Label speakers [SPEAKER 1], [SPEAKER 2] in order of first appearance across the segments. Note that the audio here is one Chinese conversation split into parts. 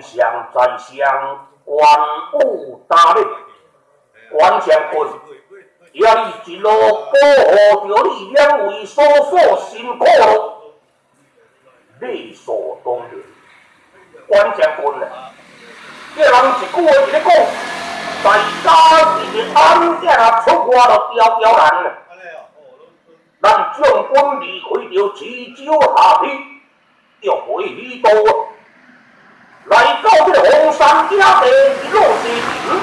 [SPEAKER 1] 上在上，官武大力，关将军，也你一路保护着你两位叔叔辛苦了，理所当然。关将军啊，这人一句话一个讲，在家己的安家出外了飘飘然了。咱将军离开着池州下邳，要回许都。来到这个红山野地一路西行，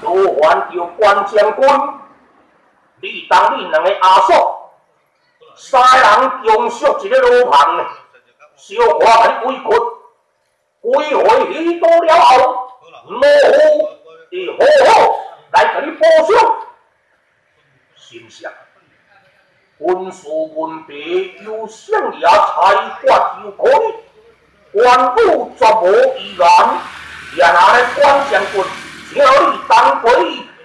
[SPEAKER 1] 都还着关将军，你当你两个阿嫂，三人共宿一个路旁，小花甲你围困，归回许都了后，老夫会好好来甲你报仇。心想，文书文笔有相也才华就可以。官府绝无疑难，也拿来关将军，叫你当归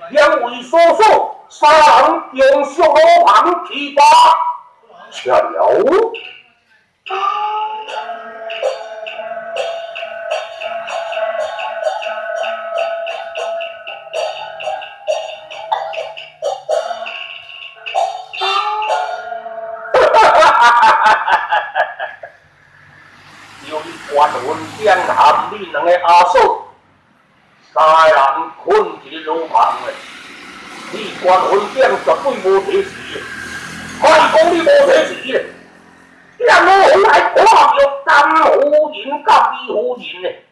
[SPEAKER 1] 两位叔叔，三人用宿路旁提拔，巧了。关文将含你两个阿嫂，三人困伫路旁嘞。你关文将绝对无提示，莫讲你无提示嘞。让老夫来看着甘夫人甲李夫人嘞。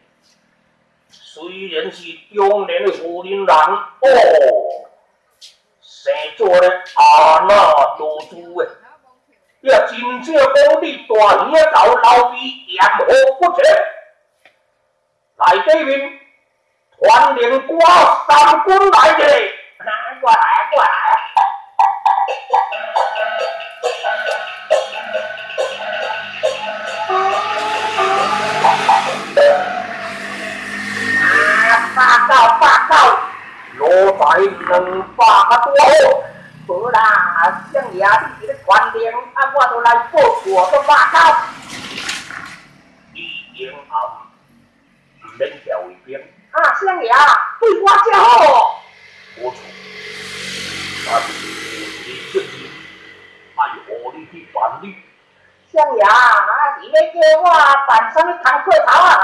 [SPEAKER 1] 虽然是中年的夫人人哦，生做咧阿那多主诶。也真正讲你大兄到老弟言何不绝？来这边团练过三军来者，过来过来。啊，八告八告，落在两百多。好啦，相爷，你这个团练，啊，我都来报我个报告。李英豪，唔免调为兵。啊，相爷，对我真好。不错，但是你确实爱何你去办理。相爷，啊，你要叫我办什么堂课头啊？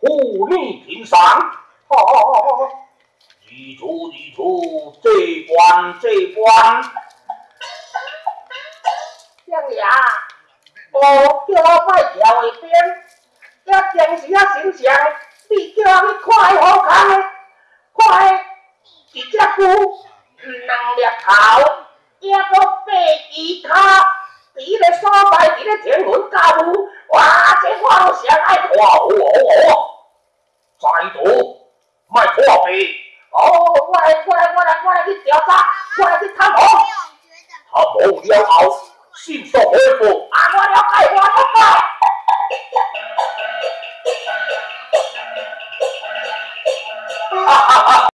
[SPEAKER 1] 护你平常。好好好好好。一出一出，这关这关。相爷，我叫我快调一边，一平时啊形象，你叫我去快好看的，快一只股两粒头，一个八支卡，伫个所在，伫个天文教务，哇，这我都上爱看，好好好，再度卖破壁。哦，过来，过来，过来，过来去调查，过来去探访。探访了后，迅速回复。